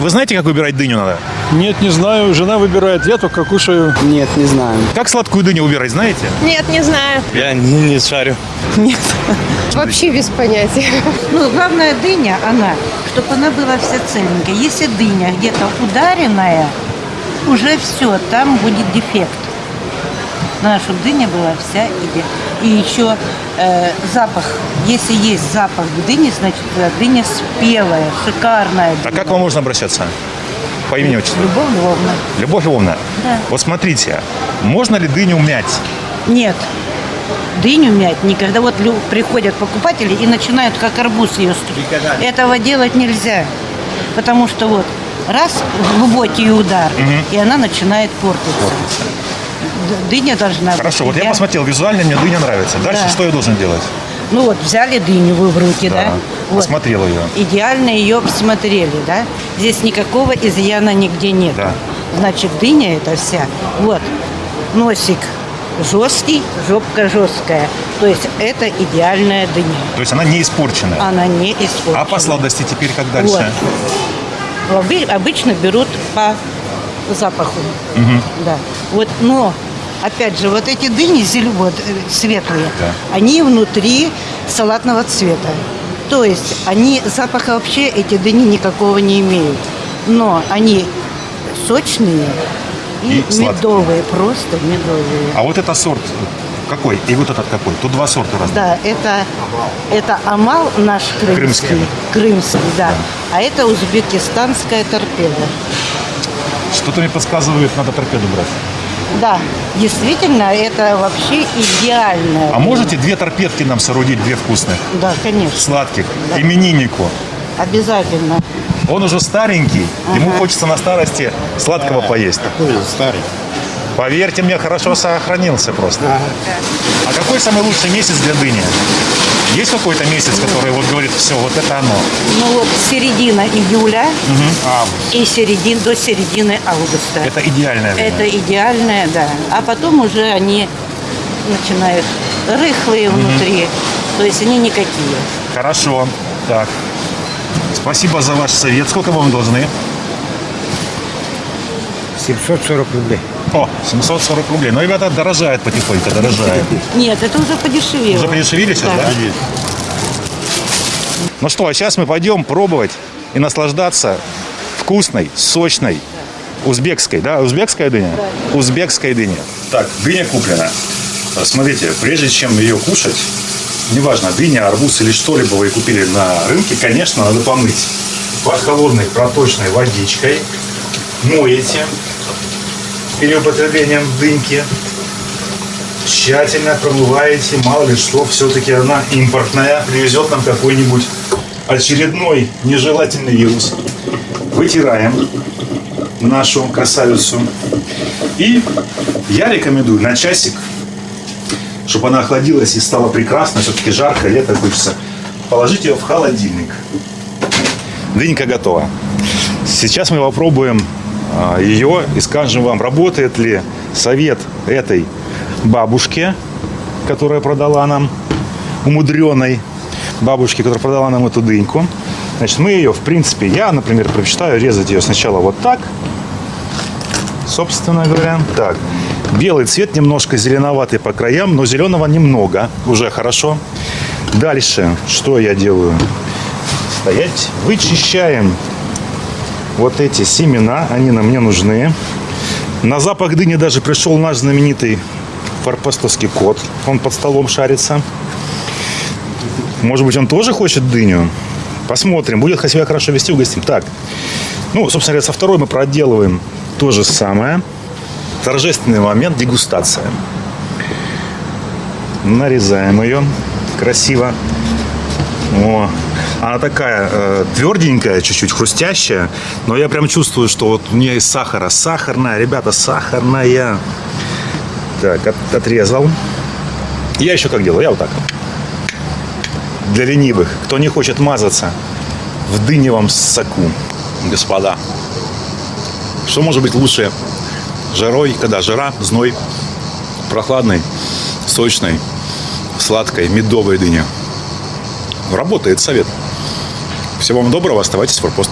Вы знаете, как выбирать дыню надо? Нет, не знаю. Жена выбирает, я только кушаю. Нет, не знаю. Как сладкую дыню выбирать, знаете? Нет, не знаю. Я не, не шарю. Вообще без понятия. Ну, главная дыня, она, чтобы она была вся целенькая. Если дыня где-то ударенная, уже все, там будет дефект. Надо, чтобы дыня была вся иде. И еще э, запах. Если есть запах дыни, значит, э, дыня спелая, шикарная. А дыня. как вам можно обращаться? По имени отчеству. Любовь Львовна. Любовь Львовна, Да. вот смотрите, можно ли дыню мять? Нет. Дыню мять никогда. Вот приходят покупатели и начинают как арбуз ее стричь. Этого делать нельзя. Потому что вот раз глубокий удар, и она начинает портиться. Д- Дыня должна Хорошо, быть. вот я посмотрел, визуально мне дыня нравится. Дальше Да. что я должен делать? Ну вот, взяли дыню вы в руки, да? Вот. Посмотрел ее. Идеально ее посмотрели, да? Здесь никакого изъяна нигде нет. Да. Значит, дыня это вся. Вот, носик жесткий, жопка жесткая. То есть это идеальная дыня. То есть она не испорченная. Она не испорчена. А по сладости теперь как дальше? Вот. Обы- Обычно берут по запаху. Да. Вот, но опять же, вот эти дыни зелё- вот, э, светлые, Да. они внутри салатного цвета. То есть они запаха вообще эти дыни никакого не имеют. Но они сочные и, И сладкие. медовые, просто медовые. А вот это сорт какой? И вот этот какой? Тут два сорта разных. Да, это, это амал наш крымский. Крымский. Крымский, да. А это узбекистанская торпеда. Что-то мне подсказывает, надо торпеду брать. Да, действительно, это вообще идеально. А можете две торпедки нам соорудить, две вкусных, Да, конечно, сладких, имениннику? обязательно. Он уже старенький, ему хочется на старости сладкого поесть. Какой старый? Поверьте мне, хорошо сохранился просто. А какой самый лучший месяц для дыни? Есть какой-то месяц, который вот говорит, все, вот это оно? Ну вот середина июля и середин, до середины августа. Это идеальное время. Это идеальное, да. А потом уже они начинают рыхлые внутри. То есть они никакие. Хорошо. Так. Спасибо за ваш совет. Сколько вам должны? 740 рублей. О, 740 рублей. Ну, ребята, дорожает потихоньку, дорожает. Нет, это уже подешевело. Уже подешевели сейчас, да? Ну что, а сейчас мы пойдем пробовать и наслаждаться вкусной, сочной, узбекской, да? Узбекская дыня? Узбекская дыня. Так, дыня куплена. Смотрите, прежде чем ее кушать, неважно, дыня, арбуз или что-либо вы купили на рынке, конечно, надо помыть под холодной проточной водичкой. Моете перед употреблением дыньки тщательно промываете, мало ли что, все-таки она импортная, привезет нам какой-нибудь очередной нежелательный вирус. Вытираем нашу красавицу. И я рекомендую на часик, чтобы она охладилась и стала прекрасно, все-таки жарко, лето хочется, положить ее в холодильник. Дынька готова. Сейчас мы попробуем ее и скажем вам, работает ли совет этой бабушки, которая продала нам, умудренной бабушки, которая продала нам эту дыньку. Значит, мы ее, в принципе, я, например, предпочитаю резать ее сначала вот так, собственно говоря. Так, белый цвет немножко зеленоватый по краям, но зеленого немного, уже хорошо. Дальше, что я делаю? Стоять, вычищаем вот эти семена, они нам не нужны. На запах дыни даже пришел наш знаменитый форпостовский кот. Он под столом шарится. Может быть, он тоже хочет дыню? Посмотрим. Будет себя хорошо вести, угостим. Так, ну, собственно говоря, со второй мы проделываем то же самое. Торжественный момент, дегустация. Нарезаем ее красиво. О, она такая э, тверденькая, чуть-чуть хрустящая, но я прям чувствую, что вот у нее из сахара. Сахарная, ребята, сахарная. Так, от- отрезал. Я еще как делаю? Я вот так. Для ленивых, кто не хочет мазаться в дыневом соку, господа. Что может быть лучше жарой, когда жара, зной, прохладной, сочной, сладкой, медовой дыни. Работает совет. Всего вам доброго, оставайтесь в форпост.